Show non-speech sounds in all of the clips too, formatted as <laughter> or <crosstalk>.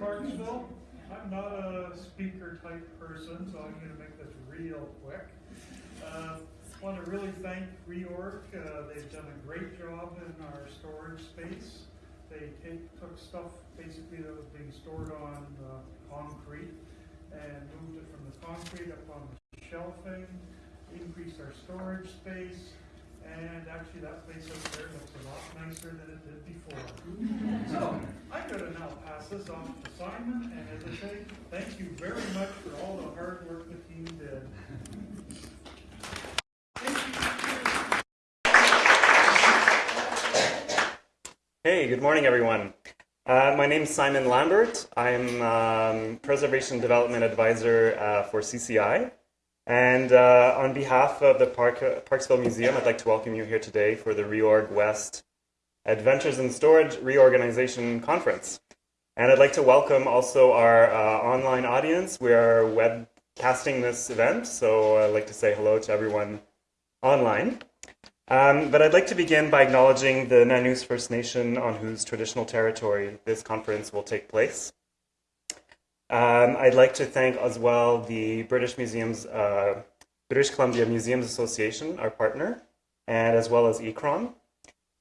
Parksville. I'm not a speaker type person, so I'm going to make this real quick. Uh, want to really thank Reorg. Uh, they've done a great job in our storage space. They take, took stuff basically that was being stored on concrete and moved it from the concrete up on the shelving, increased our storage space, and actually that place up there looks a lot nicer than it did before. <laughs> so I'm going to now pass this off to Simon, and as I say, thank you very much for all the hard work the team did. Hey, good morning, everyone. Uh, my name is Simon Lambert. I'm um, Preservation Development Advisor uh, for CCI. And uh, on behalf of the Park, Parksville Museum, I'd like to welcome you here today for the Reorg West Adventures in Storage Reorganization Conference. And I'd like to welcome also our uh, online audience. We are webcasting this event, so I'd like to say hello to everyone online. Um, but I'd like to begin by acknowledging the Nanoose First Nation on whose traditional territory this conference will take place. Um, I'd like to thank as well the British Museums, uh, British Columbia Museums Association, our partner, and as well as ICCROM.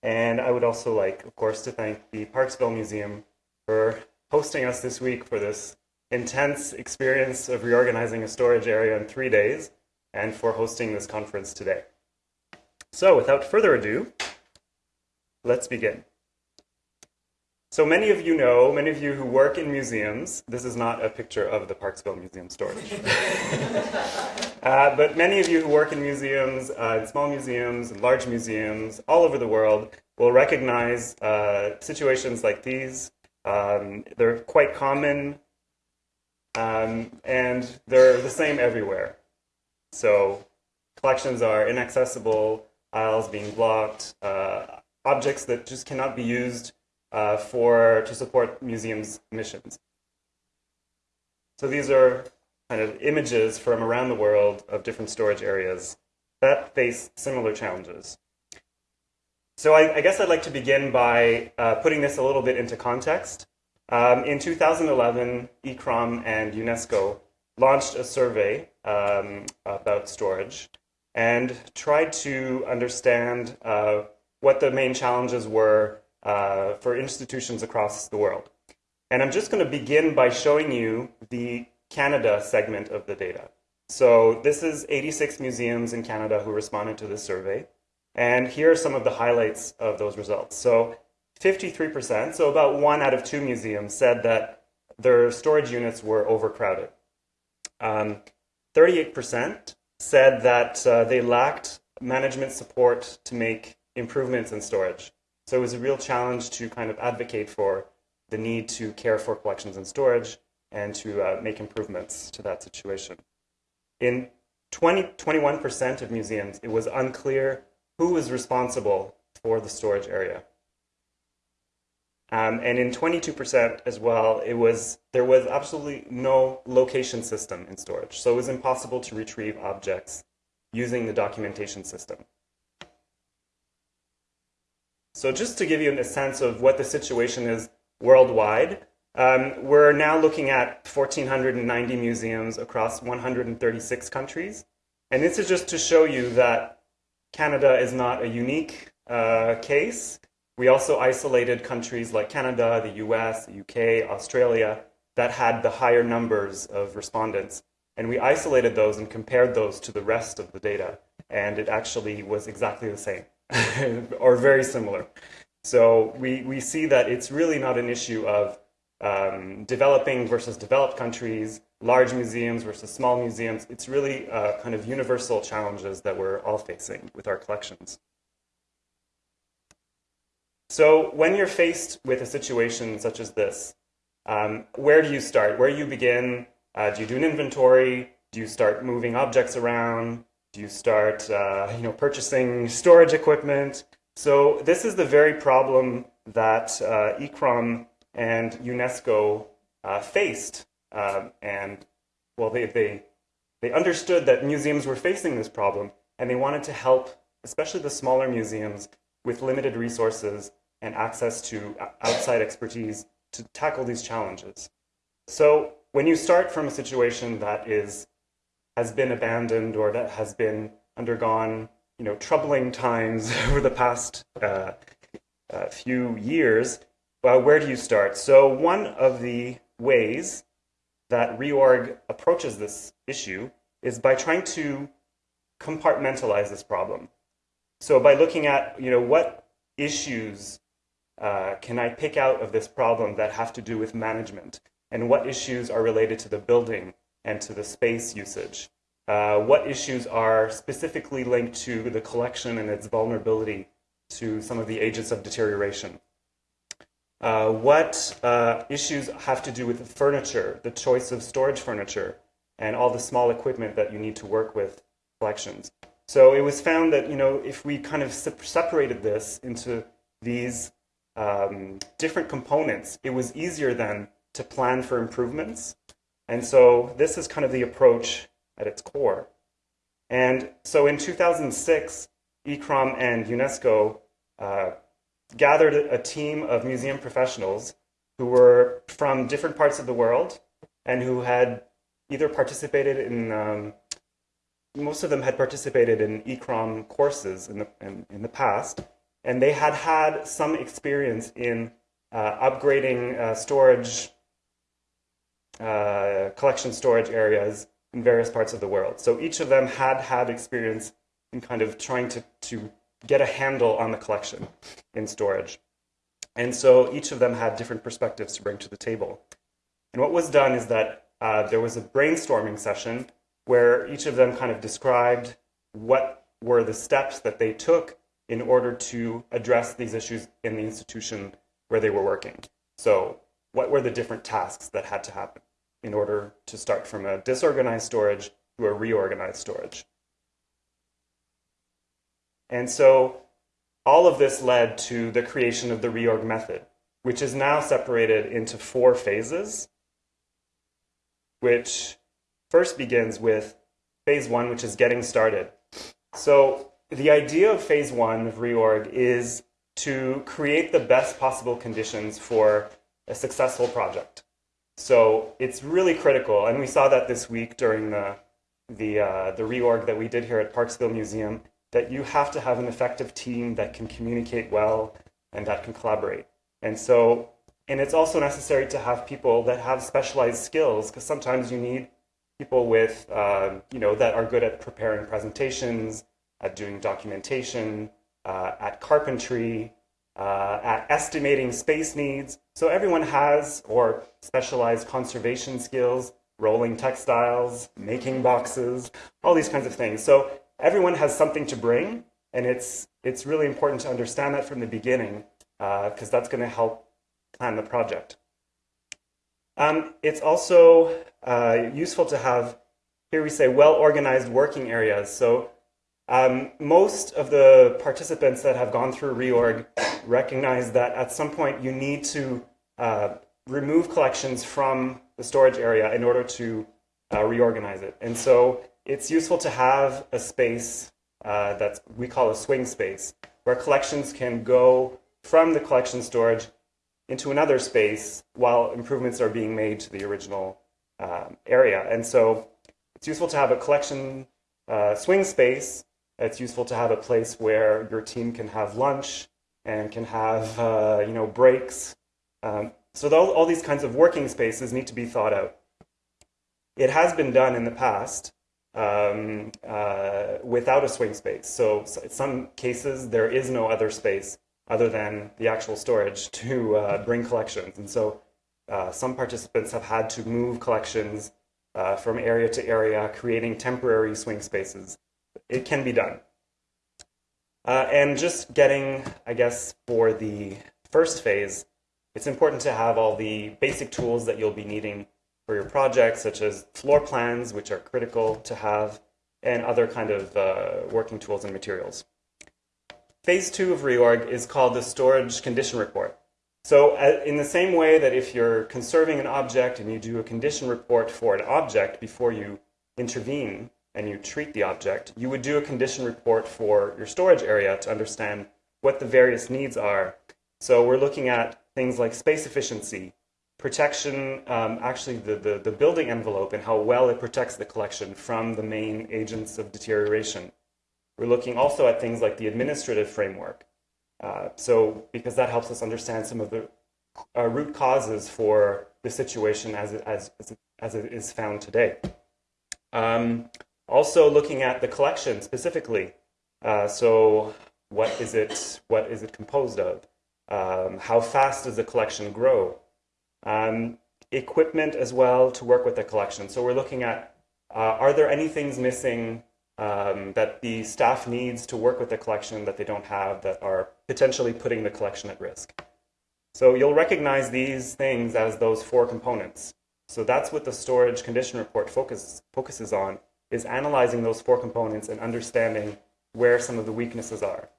And I would also like, of course, to thank the Parksville Museum for hosting us this week for this intense experience of reorganizing a storage area in three days and for hosting this conference today. So without further ado, let's begin. So many of you know, many of you who work in museums, this is not a picture of the Parksville Museum storage. <laughs> uh, but many of you who work in museums, uh, in small museums, and large museums, all over the world, will recognize uh, situations like these. Um, they're quite common, um, and they're the same everywhere. So collections are inaccessible, aisles being blocked, uh, objects that just cannot be used uh, for to support museums' missions. So these are kind of images from around the world of different storage areas that face similar challenges. So I, I guess I'd like to begin by uh, putting this a little bit into context. Um, in 2011, ICCROM and UNESCO launched a survey um, about storage and tried to understand uh, what the main challenges were uh, for institutions across the world. And I'm just going to begin by showing you the Canada segment of the data. So this is 86 museums in Canada who responded to this survey. And here are some of the highlights of those results. So 53%, so about one out of two museums said that their storage units were overcrowded. 38% um, said that uh, they lacked management support to make improvements in storage. So it was a real challenge to kind of advocate for the need to care for collections and storage and to uh, make improvements to that situation. In 20, 21% of museums, it was unclear who was responsible for the storage area. Um, and in 22% as well, it was there was absolutely no location system in storage. So it was impossible to retrieve objects using the documentation system. So just to give you a sense of what the situation is worldwide, um, we're now looking at 1,490 museums across 136 countries. And this is just to show you that Canada is not a unique uh, case. We also isolated countries like Canada, the US, UK, Australia, that had the higher numbers of respondents. And we isolated those and compared those to the rest of the data. And it actually was exactly the same, <laughs> or very similar. So we, we see that it's really not an issue of um, developing versus developed countries, large museums versus small museums. It's really uh, kind of universal challenges that we're all facing with our collections. So when you're faced with a situation such as this, um, where do you start? Where do you begin? Uh, do you do an inventory? Do you start moving objects around? You start uh, you know, purchasing storage equipment? So this is the very problem that uh, ICCROM and UNESCO uh, faced. Um, and well, they, they, they understood that museums were facing this problem and they wanted to help, especially the smaller museums, with limited resources and access to outside expertise to tackle these challenges. So when you start from a situation that is has been abandoned or that has been undergone, you know, troubling times <laughs> over the past uh, uh, few years, well, where do you start? So one of the ways that reorg approaches this issue is by trying to compartmentalize this problem. So by looking at, you know, what issues uh, can I pick out of this problem that have to do with management? And what issues are related to the building and to the space usage? Uh, what issues are specifically linked to the collection and its vulnerability to some of the agents of deterioration? Uh, what uh, issues have to do with the furniture, the choice of storage furniture, and all the small equipment that you need to work with collections? So it was found that you know if we kind of separated this into these um, different components, it was easier then to plan for improvements. And so this is kind of the approach at its core. And so in 2006, ICCROM and UNESCO uh, gathered a team of museum professionals who were from different parts of the world and who had either participated in um, most of them had participated in ICCROM courses in the, in, in the past, and they had had some experience in uh, upgrading uh, storage, uh, collection storage areas in various parts of the world. So each of them had had experience in kind of trying to, to get a handle on the collection in storage. And so each of them had different perspectives to bring to the table. And what was done is that uh, there was a brainstorming session where each of them kind of described what were the steps that they took in order to address these issues in the institution where they were working. So, what were the different tasks that had to happen in order to start from a disorganized storage to a reorganized storage? And so, all of this led to the creation of the reorg method, which is now separated into four phases, which first begins with phase one, which is getting started. So the idea of phase one of reorg is to create the best possible conditions for a successful project. So it's really critical, and we saw that this week during the the uh, the reorg that we did here at Parksville Museum. That you have to have an effective team that can communicate well and that can collaborate. And so, and it's also necessary to have people that have specialized skills because sometimes you need people with, uh, you know, that are good at preparing presentations, at doing documentation, uh, at carpentry, uh, at estimating space needs. So everyone has or specialized conservation skills, rolling textiles, making boxes, all these kinds of things. So everyone has something to bring, and it's it's really important to understand that from the beginning because uh, that's going to help plan the project. Um, it's also uh, useful to have, here we say, well-organized working areas. So um, most of the participants that have gone through reorg <coughs> recognize that at some point you need to uh, remove collections from the storage area in order to uh, reorganize it. And so it's useful to have a space uh, that we call a swing space, where collections can go from the collection storage into another space while improvements are being made to the original um, area. And so it's useful to have a collection uh, swing space. It's useful to have a place where your team can have lunch and can have uh, you know breaks. Um, so all, all these kinds of working spaces need to be thought out. It has been done in the past um, uh, without a swing space. So, so in some cases there is no other space other than the actual storage <laughs> to uh, bring collections. And so uh, some participants have had to move collections uh, from area to area, creating temporary swing spaces. It can be done. Uh, and just getting, I guess, for the first phase, it's important to have all the basic tools that you'll be needing for your project, such as floor plans, which are critical to have, and other kind of uh, working tools and materials. Phase two of reorg is called the storage condition report. So uh, in the same way that if you're conserving an object and you do a condition report for an object before you intervene and you treat the object, you would do a condition report for your storage area to understand what the various needs are. So we're looking at things like space efficiency, protection, um, actually the, the, the building envelope and how well it protects the collection from the main agents of deterioration. We're looking also at things like the administrative framework. Uh, so because that helps us understand some of the uh, root causes for the situation as it, as, as it is found today. Um, also looking at the collection specifically. Uh, so what is it, what is it composed of? Um, how fast does the collection grow? Um, equipment as well to work with the collection. So we're looking at, uh, are there any things missing um, that the staff needs to work with the collection that they don't have that are potentially putting the collection at risk? So you'll recognize these things as those four components. So that's what the storage condition report focus, focuses on, is analyzing those four components and understanding where some of the weaknesses are.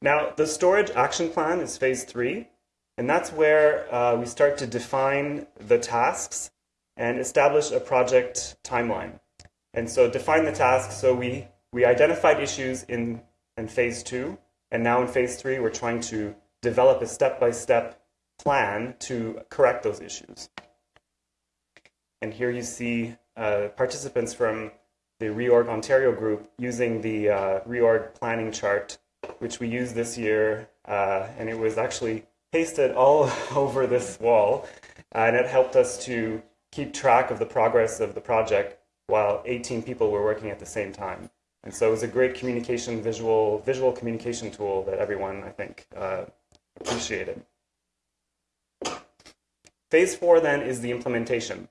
Now, the storage action plan is phase three, and that's where uh, we start to define the tasks and establish a project timeline. And so define the tasks, so we, we identified issues in, in phase two, and now in phase three, we're trying to develop a step-by-step -step plan to correct those issues. And here you see uh, participants from the Reorg Ontario group using the uh, Reorg planning chart which we used this year, uh, and it was actually pasted all <laughs> over this wall, uh, and it helped us to keep track of the progress of the project while 18 people were working at the same time. And so it was a great communication, visual, visual communication tool that everyone, I think, uh, appreciated. Phase four then is the implementation.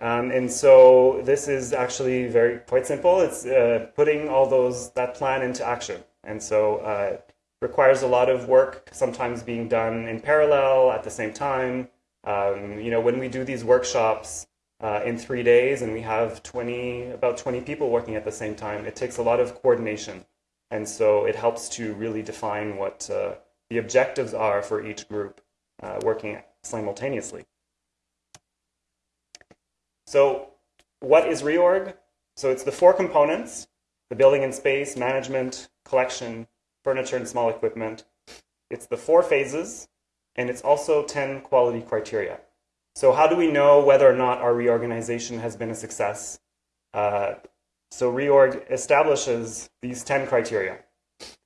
Um, and so this is actually very quite simple. It's uh, putting all those that plan into action. And so uh, requires a lot of work, sometimes being done in parallel at the same time. Um, you know, when we do these workshops uh, in three days and we have 20, about 20 people working at the same time, it takes a lot of coordination. And so it helps to really define what uh, the objectives are for each group uh, working simultaneously. So what is reorg? So it's the four components, the building and space, management, collection, furniture, and small equipment. It's the four phases, and it's also 10 quality criteria. So how do we know whether or not our reorganization has been a success? Uh, so reorg establishes these 10 criteria.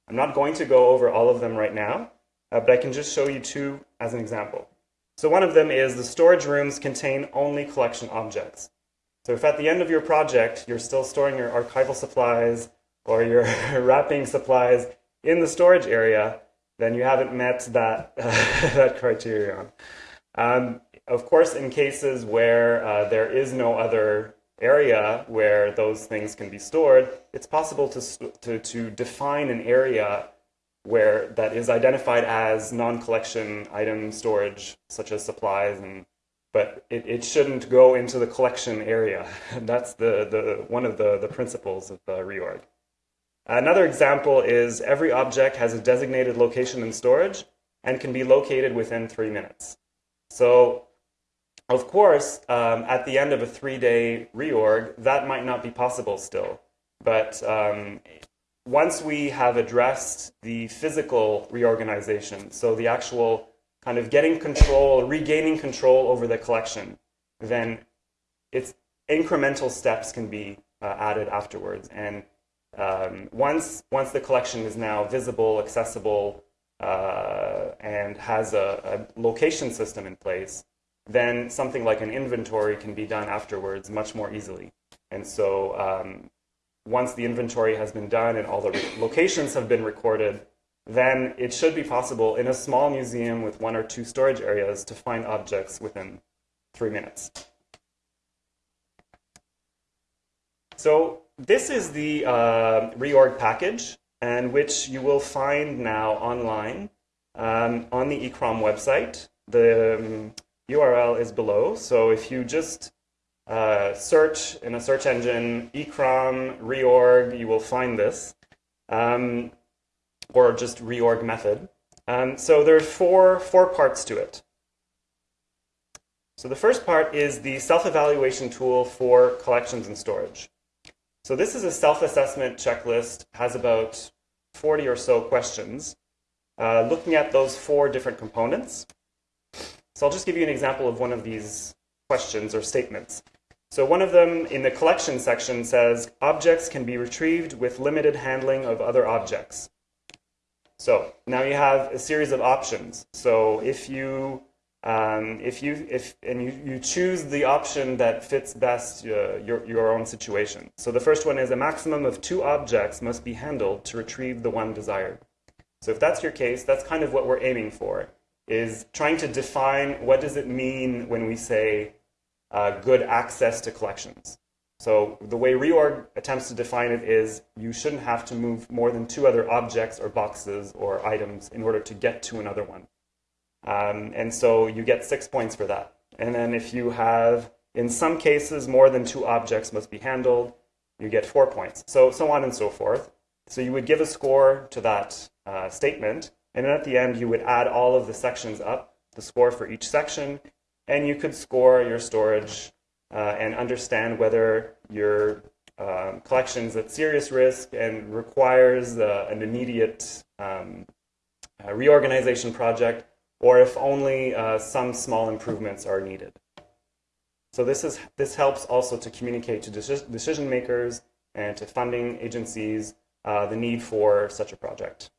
I'm not going to go over all of them right now, uh, but I can just show you two as an example. So one of them is the storage rooms contain only collection objects. So if at the end of your project, you're still storing your archival supplies, or your <laughs> wrapping supplies in the storage area, then you haven't met that, <laughs> that criterion. Um, of course, in cases where uh, there is no other area where those things can be stored, it's possible to, to, to define an area where that is identified as non-collection item storage, such as supplies, and but it, it shouldn't go into the collection area. <laughs> That's the, the one of the, the principles of the reorg. Another example is every object has a designated location in storage and can be located within three minutes. So, of course, um, at the end of a three-day reorg, that might not be possible still. But um, once we have addressed the physical reorganization, so the actual kind of getting control, regaining control over the collection, then it's incremental steps can be uh, added afterwards. And um, once, once the collection is now visible, accessible, uh, and has a, a, location system in place, then something like an inventory can be done afterwards much more easily. And so um, once the inventory has been done and all the locations have been recorded, then it should be possible in a small museum with one or two storage areas to find objects within three minutes. So this is the uh, reorg package, and which you will find now online um, on the ICCROM website. The um, URL is below, so if you just uh, search in a search engine, ICCROM, reorg, you will find this, um, or just reorg method. Um, so there are four, four parts to it. So the first part is the self-evaluation tool for collections and storage. So this is a self-assessment checklist, has about 40 or so questions. uh, looking at those four different components. So I'll just give you an example of one of these questions or statements. So one of them in the collection section says, objects can be retrieved with limited handling of other objects. So now you have a series of options. So if you um, if you if and you, you choose the option that fits best uh, your your own situation. So the first one is a maximum of two objects must be handled to retrieve the one desired. So if that's your case, that's kind of what we're aiming for is trying to define what does it mean when we say uh, good access to collections. So the way reorg attempts to define it is you shouldn't have to move more than two other objects or boxes or items in order to get to another one. Um, and so you get six points for that. And then if you have, in some cases, more than two objects must be handled, you get four points. So, so on and so forth. So you would give a score to that uh, statement. And then at the end, you would add all of the sections up, the score for each section, and you could score your storage uh, and understand whether your um, collection's at serious risk and requires uh, an immediate um, uh, reorganization project, or if only uh, some small improvements are needed. So this is this helps also to communicate to decision makers and to funding agencies uh, the need for such a project.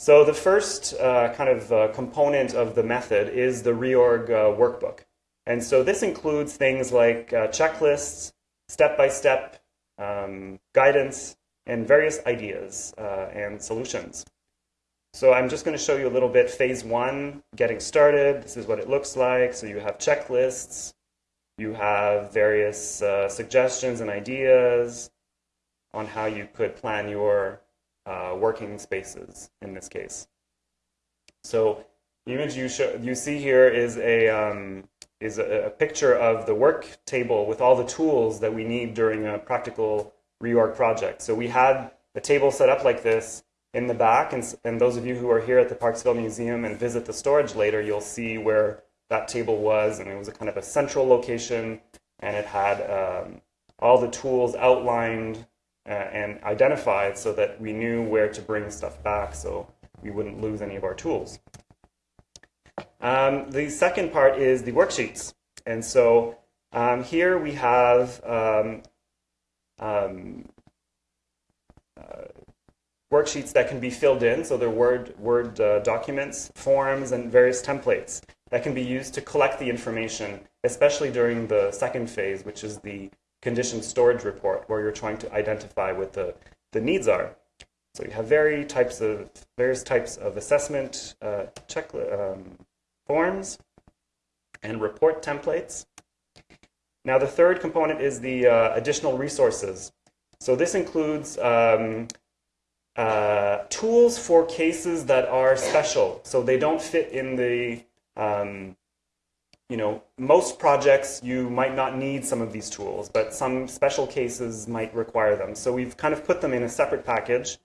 So the first uh, kind of uh, component of the method is the reorg uh, workbook. And so this includes things like uh, checklists, step-by-step um, guidance, and various ideas uh, and solutions. So I'm just going to show you a little bit phase one, getting started. This is what it looks like. So you have checklists, you have various uh, suggestions and ideas on how you could plan your uh, working spaces in this case. So the image you, show, you see here is a, um, is a, a, picture of the work table with all the tools that we need during a practical reorg project. So we had a table set up like this in the back, and, and those of you who are here at the Parksville Museum and visit the storage later, you'll see where that table was, and it was a kind of a central location, and it had um, all the tools outlined and identified so that we knew where to bring stuff back so we wouldn't lose any of our tools. Um, the second part is the worksheets. And so um, here we have um, um uh, worksheets that can be filled in. So they're Word, Word uh, documents, forms, and various templates that can be used to collect the information, especially during the second phase, which is the condition storage report where you're trying to identify what the, the needs are. So you have very types of, various types of assessment uh, check, um, forms and report templates. Now the third component is the uh, additional resources. So this includes um, uh, tools for cases that are special. So they don't fit in the um, you know, most projects you might not need some of these tools, but some special cases might require them. So we've kind of put them in a separate package.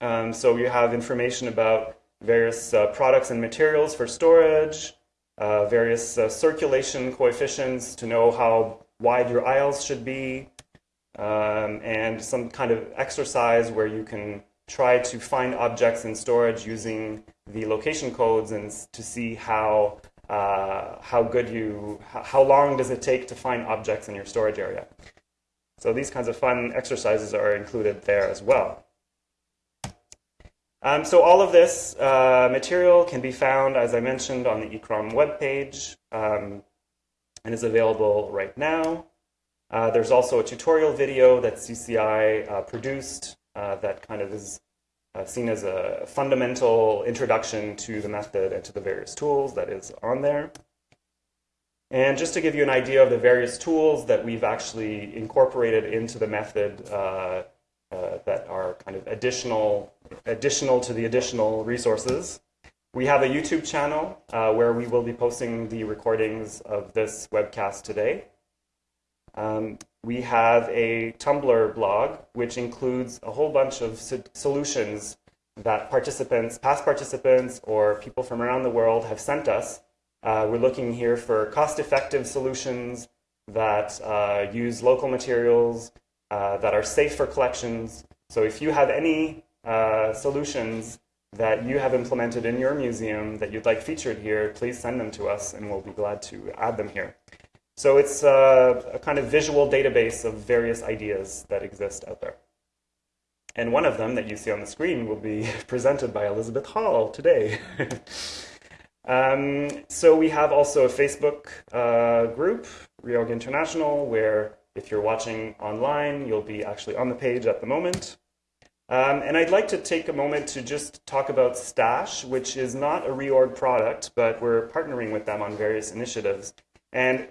Um, so you have information about various uh, products and materials for storage, uh, various uh, circulation coefficients to know how wide your aisles should be, um, and some kind of exercise where you can try to find objects in storage using the location codes and to see how uh, how good you how long does it take to find objects in your storage area. So these kinds of fun exercises are included there as well. Um, so all of this uh, material can be found, as I mentioned, on the ICCROM webpage um, and is available right now. Uh, there's also a tutorial video that CCI uh, produced uh, that kind of is uh, seen as a fundamental introduction to the method and to the various tools that is on there. And just to give you an idea of the various tools that we've actually incorporated into the method uh, uh, that are kind of additional, additional to the additional resources. We have a YouTube channel uh, where we will be posting the recordings of this webcast today. Um, we have a Tumblr blog, which includes a whole bunch of so solutions that participants, past participants, or people from around the world have sent us. Uh, we're looking here for cost-effective solutions that uh, use local materials, uh, that are safe for collections, So if you have any uh, solutions that you have implemented in your museum that you'd like featured here, please send them to us and we'll be glad to add them here. So it's uh, a kind of visual database of various ideas that exist out there. And one of them that you see on the screen will be <laughs> presented by Elizabeth Hall today. <laughs> um, so we have also a Facebook uh, group, Reorg International, where if you're watching online, you'll be actually on the page at the moment. Um, and I'd like to take a moment to just talk about Stash, which is not a reorg product, but we're partnering with them on various initiatives. And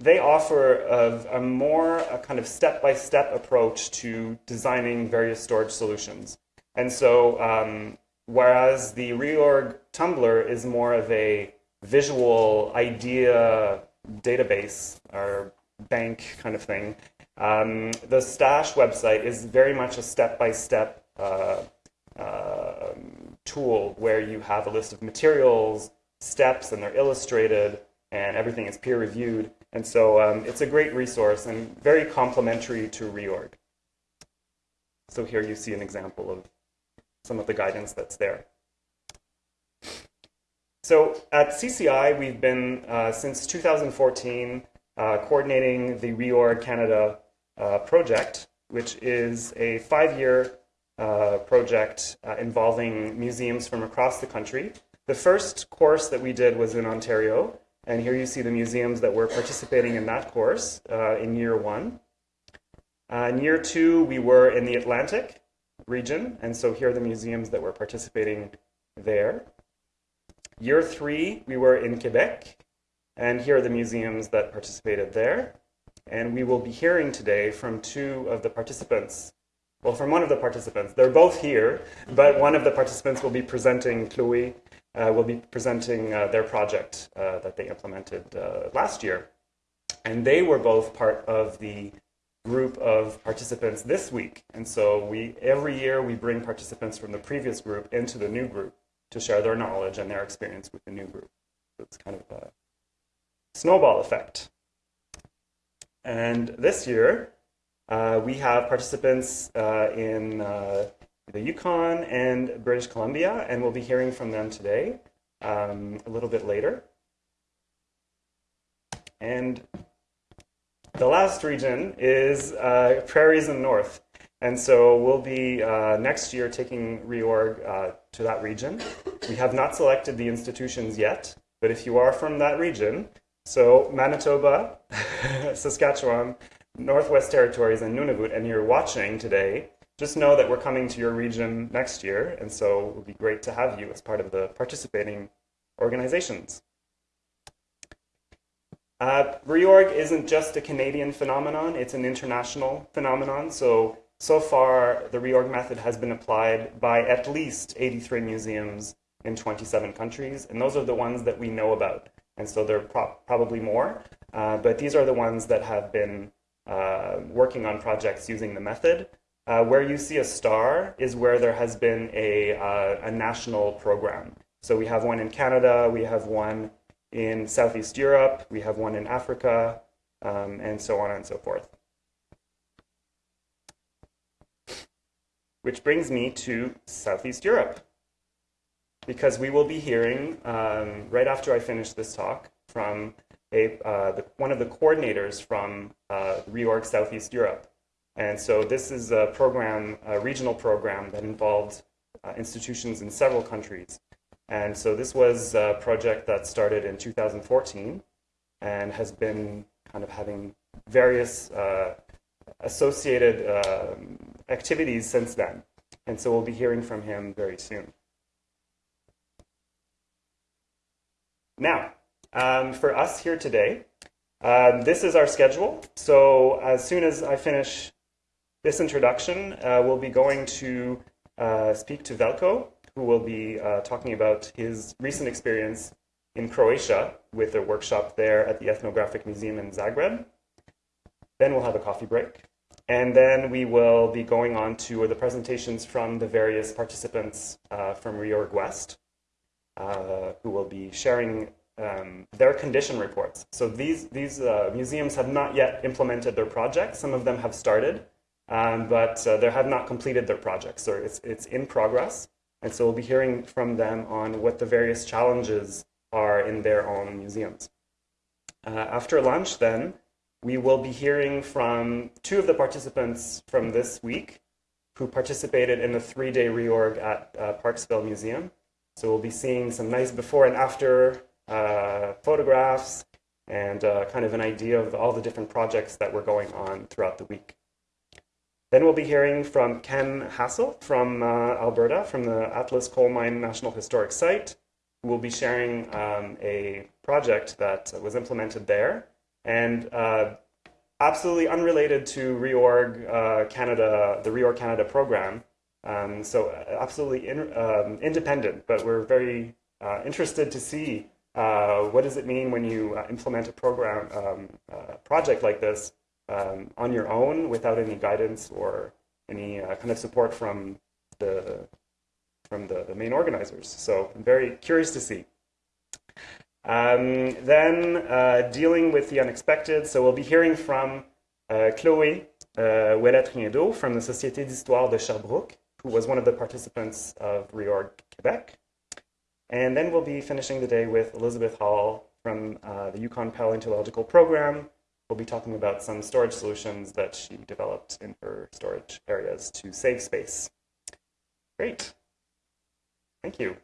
they offer a, a more a kind of step-by-step approach to designing various storage solutions. And so um, whereas the reorg Tumblr is more of a visual idea database or bank kind of thing, um, the Stash website is very much a step-by-step uh, uh, tool where you have a list of materials, steps, and they're illustrated, and everything is peer-reviewed. And so um, it's a great resource and very complementary to reorg. So here you see an example of some of the guidance that's there. So at CCI, we've been, uh, since 2014, uh, coordinating the Reorg Canada uh, project, which is a five-year uh, project uh, involving museums from across the country. The first course that we did was in Ontario, and here you see the museums that were participating in that course uh, in year one. Uh, in year two, we were in the Atlantic region, and so here are the museums that were participating there. Year three, we were in Quebec, and here are the museums that participated there. And we will be hearing today from two of the participants. Well, from one of the participants. They're both here, but one of the participants will be presenting, Chloe, will be presenting uh, their project uh, that they implemented uh, last year. And they were both part of the group of participants this week. And so we every year we bring participants from the previous group into the new group to share their knowledge and their experience with the new group. So it's kind of a snowball effect. And this year, uh, we have participants uh, in uh, the Yukon and British Columbia, and we'll be hearing from them today um, a little bit later. And the last region is uh, Prairies and North. And so we'll be uh, next year taking reorg uh, to that region. We have not selected the institutions yet, but if you are from that region, so Manitoba, <laughs> Saskatchewan, Northwest Territories, and Nunavut, and you're watching today, just know that we're coming to your region next year, and so it would be great to have you as part of the participating organizations. Uh, reorg isn't just a Canadian phenomenon, it's an international phenomenon. So, so far, the reorg method has been applied by at least 83 museums in 27 countries, and those are the ones that we know about. And so there are pro probably more, uh, but these are the ones that have been uh, working on projects using the method. Uh, where you see a star is where there has been a, uh, a national program. So we have one in Canada, we have one in Southeast Europe, we have one in Africa, um, and so on and so forth. Which brings me to Southeast Europe because we will be hearing um, right after I finish this talk from a, uh, the, one of the coordinators from uh, Reorg Southeast Europe. And so this is a program, a regional program that involved uh, institutions in several countries. And so this was a project that started in 2014 and has been kind of having various uh, associated um, activities since then. And so we'll be hearing from him very soon. Now, um, for us here today, um, this is our schedule. So as soon as I finish this introduction, uh, we'll be going to uh, speak to Velko, who will be uh, talking about his recent experience in Croatia with a workshop there at the Ethnographic Museum in Zagreb. Then we'll have a coffee break. And then we will be going on to the presentations from the various participants uh, from Reorg West. Uh, who will be sharing um, their condition reports. So these, these uh, museums have not yet implemented their projects. Some of them have started, um, but uh, they have not completed their project, so it's, it's in progress. And so we'll be hearing from them on what the various challenges are in their own museums. Uh, after lunch, then, we will be hearing from two of the participants from this week who participated in the three day reorg at uh, Parksville Museum. So we'll be seeing some nice before and after uh, photographs and uh, kind of an idea of all the different projects that were going on throughout the week. Then we'll be hearing from Ken Hassel from uh, Alberta, from the Atlas Coal Mine National Historic Site, who will be sharing um, a project that was implemented there. And uh, absolutely unrelated to Reorg uh, Canada, the Reorg Canada program. Um, so uh, absolutely in, um, independent, but we're very uh, interested to see uh, what does it mean when you implement a program um, project like this um, on your own without any guidance or any kind of support from the from the, the main organizers. So I'm very curious to see. Um, then uh, dealing with the unexpected, so we'll be hearing from uh, Chloé uh, Ouellet from the Société d'Histoire de Sherbrooke, who was one of the participants of Reorg Quebec. And then we'll be finishing the day with Elizabeth Hall from uh, the Yukon Paleontological Program. We'll be talking about some storage solutions that she developed in her storage areas to save space. Great. Thank you.